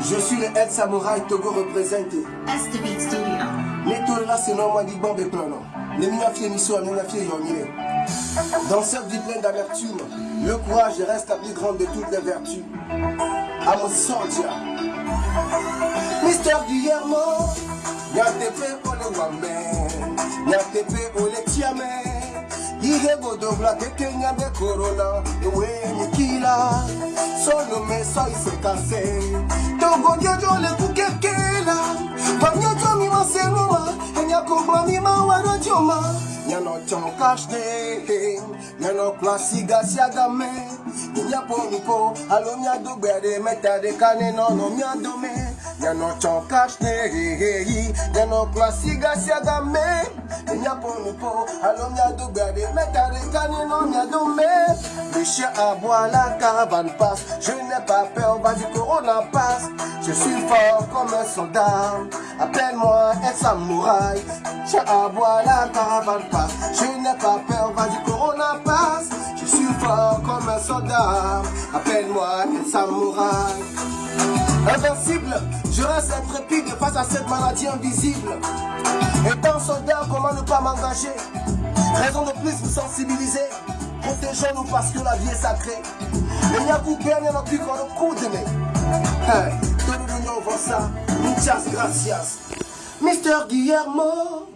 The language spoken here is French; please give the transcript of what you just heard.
Je suis le head samouraï Togo représenté. S the Beat Studio. Moi dit bon plano. Mission les miens fiers yonier. Dans cette vie pleine d'amertume, le courage reste la plus grande de toutes les vertus. À mon soldier. Mister Guillermo, Nyatepe ole wame, Nyatepe ole tiame. Ihe bodobla keke nyambe corona, ewe nikila. Solo me soy se cansé. Togo diejo le kukekela. Vanya jomi masenuma, enya kumbwa mi mawaro joma. Nyano chonkashne, nyano klasiga siagame. Nya ponipo, alo nya dugbere meta de kane no no nya dome. Nyano chonkashne, nyano klasiga siagame. Nya ponipo, alo dome. Le chien aboie, la caravane passe. Je n'ai pas peur, vas-y corona passe. Je suis fort comme un soldat. Appelle-moi un samouraï. Chien aboie, la caravane passe. Je n'ai pas peur, vas-y corona passe. Je suis fort comme un soldat. Appelle-moi un samouraï. Invincible, je reste intrépide face à cette maladie invisible. Étant soldat, comment ne pas m'engager? Raison de plus vous sensibiliser. Protégeons-nous parce que la vie est sacrée. Et n'y a coupé, il n'y a plus qu'on le coup de Hey, todo mundo vossa, muchas gracias. Mr. Guillermo.